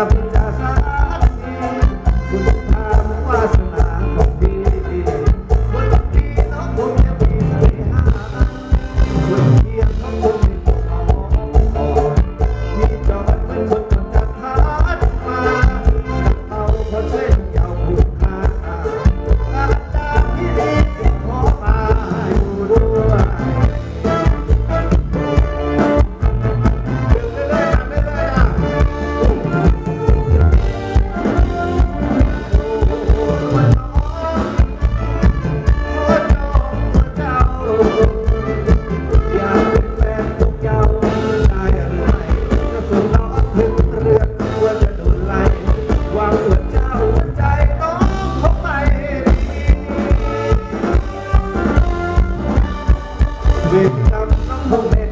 happen Hãy subscribe cho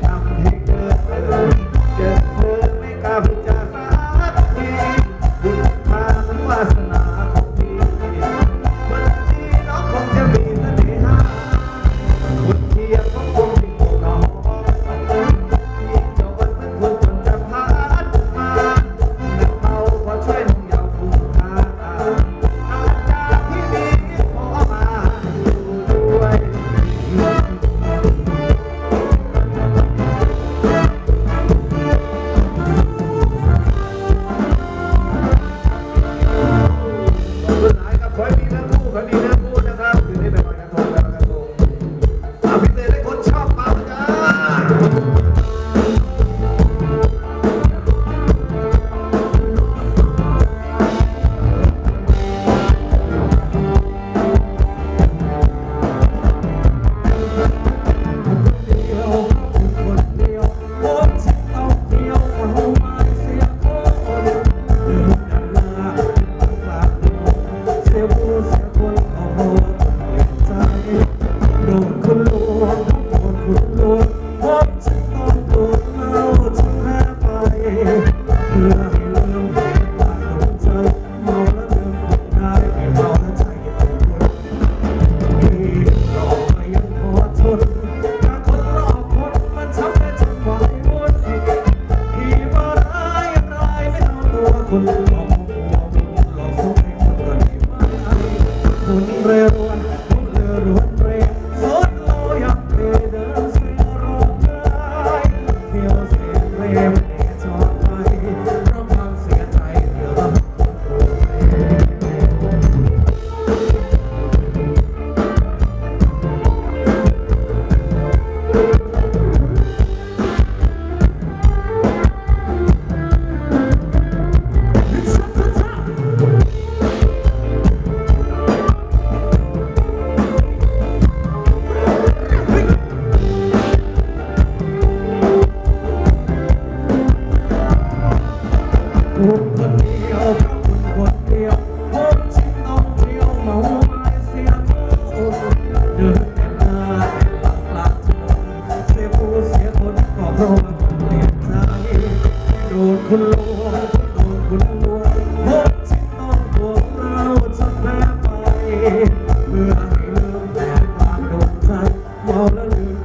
Hallelujah.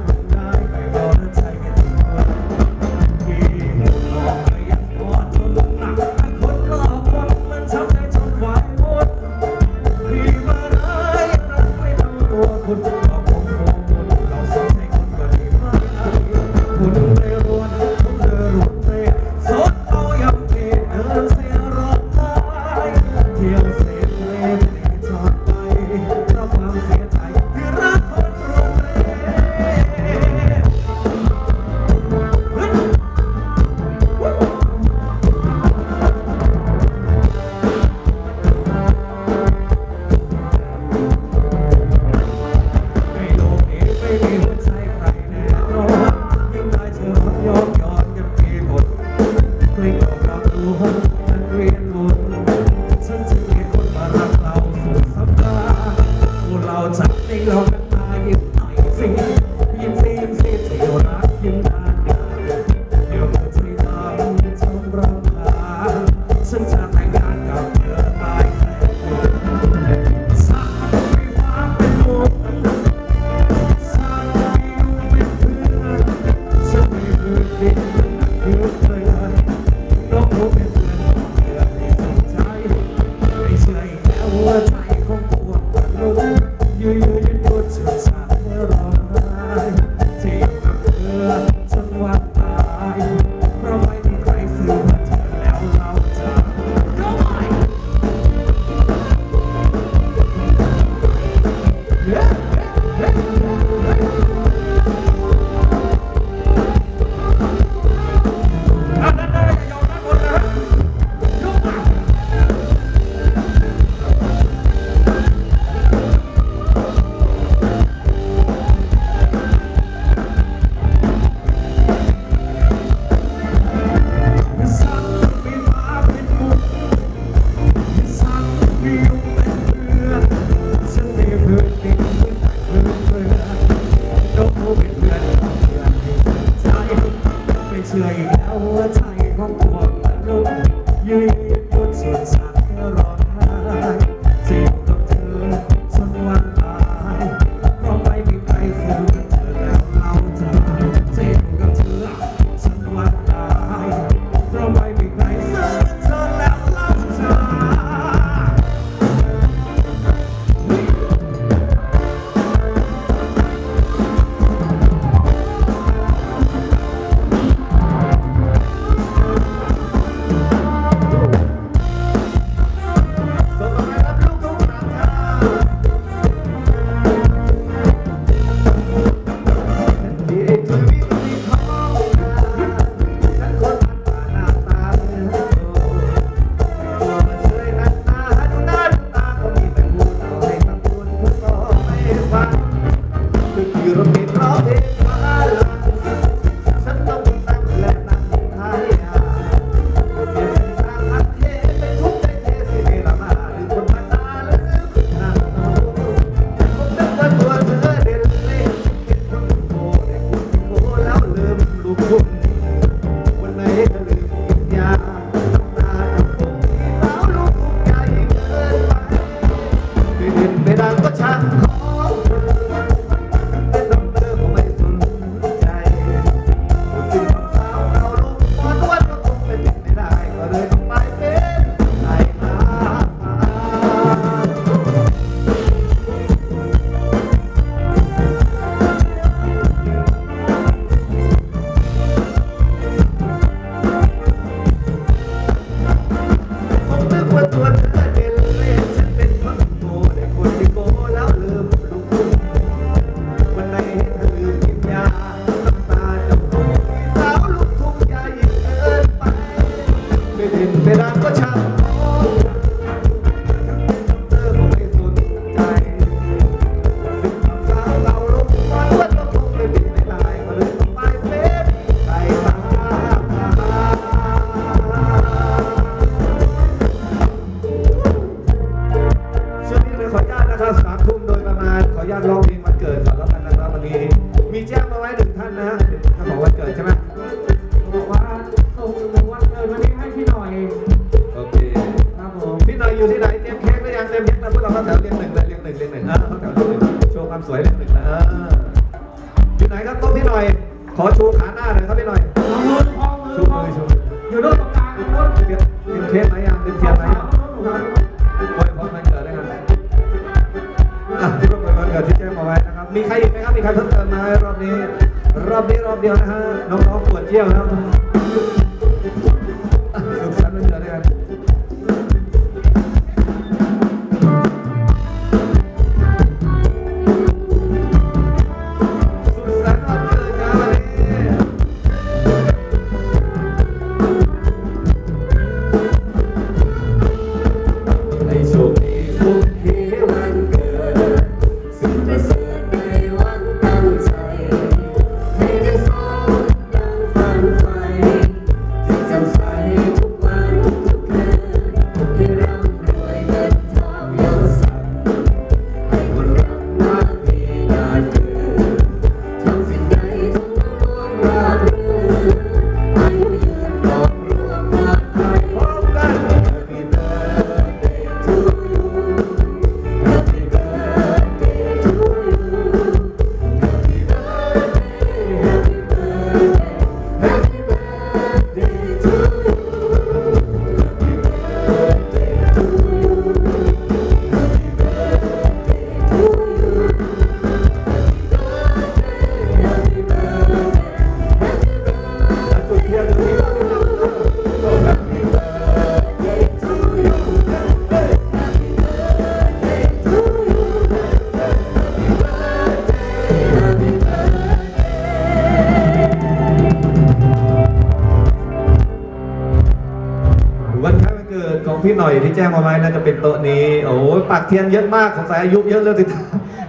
เป็นโต๊ะนี้ โอ้ยปากเทียนเยอะมากสงสัยอายุเยอะเรื่องติด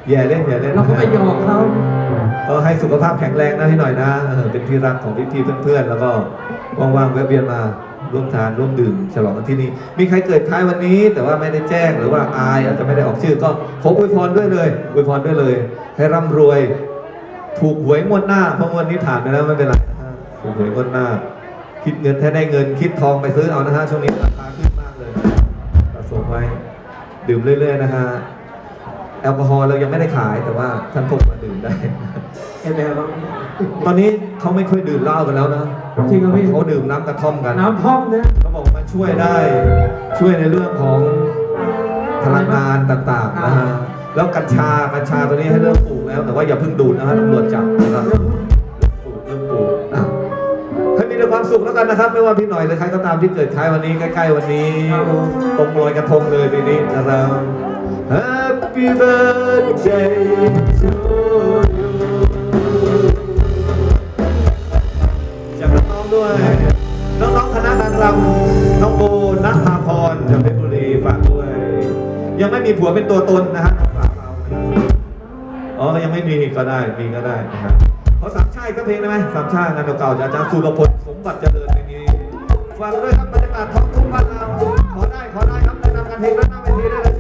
อย่าเล่นอย่าเล่นเราก็ไปหยอกเขาก็ให้สุขภาพแข็งแรงนะที่หน่อยนะเป็นที่รักของพี่ๆเพื่อนๆ แล้วก็ว่างๆแวะเวียนมาร่วมทานร่วมดื่มฉลองกันที่นี่ มีใครเกิดท้ายวันนี้ แต่ว่าไม่ได้แจ้งหรือว่าอายอาจจะไม่ได้ออกชื่อก็ขออวยพรด้วยเลยอวยพรด้วยเลย ให้ร่ำรวย ถูกหวยงวดหน้าเพราะวันนี้ถามไปแล้วไม่เป็นไรถูกหวยงวดหน้า คิดเงินแท้ได้เงินคิดทองไปซื้อเอานะฮะช่วงนี้ราคาขึ้น มากเลยสะสมไว้ ดื่มเรื่อย ๆ นะฮะ แอลกอฮอล์เรายังไม่ได้ขายแต่ว่าท่านพกมาดื่มได้เอ็นแบบว่าตอนนี้เขาไม่ค่อยดื่มเหล้ากันแล้วนะจริงเหรอพี่ เขาดื่มน้ำกระท่อมกัน น้ำท่อมนะเขาบอกมันช่วยได้ ช่วยในเรื่องของพลังงานต่างๆนะฮะ แล้วกัญชา กัญชาตัวนี้ให้เริ่มปลูกแล้ว แต่ว่าอย่าเพิ่งดูดนะฮะตำรวจจับนะครับ ความสุขแล้วกันนะครับ ไม่ว่าพี่หน่อยหรือใครก็ตามที่เกิดคล้ายวันนี้ใกล้ๆวันนี้ ตรงลอยกระทงเลยปีนี้นะครับ Happy birthday to you จากน้องด้วย น้องๆคณะนางรำน้องโบนัทภาพรจากเพชรบุรีฝากด้วย ยังไม่มีผัวเป็นตัวตนนะฮะฝากเราอ๋อยังไม่มีก็ได้มีก็ได้นะครับเขาสามชาติก็เพลงได้ไหมสามชาติงานเก่าๆจากอาจารย์สุรพล บัติเจริญเพลงนี้ฟังด้วยครับบรรยากาศท้องทุ่งบ้านเราขอได้ขอได้ครับแนะนำกันเพลงแนะนำเวทีได้เลย